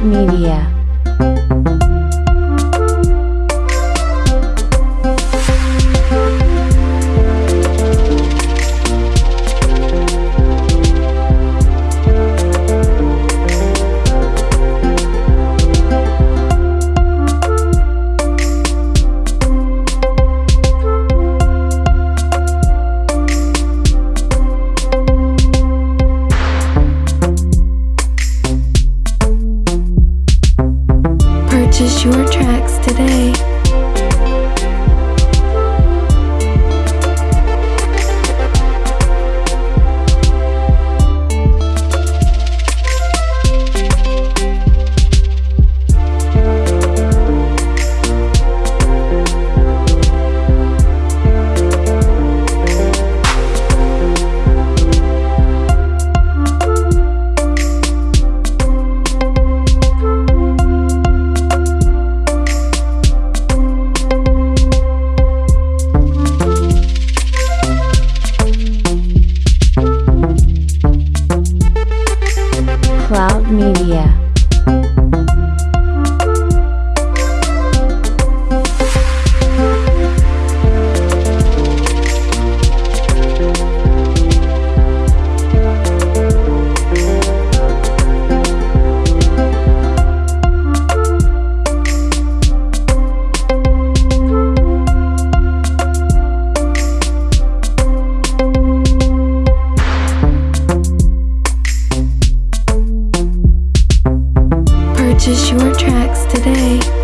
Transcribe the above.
Media. Purchase your tracks today. Cloud Media. Purchase your tracks today.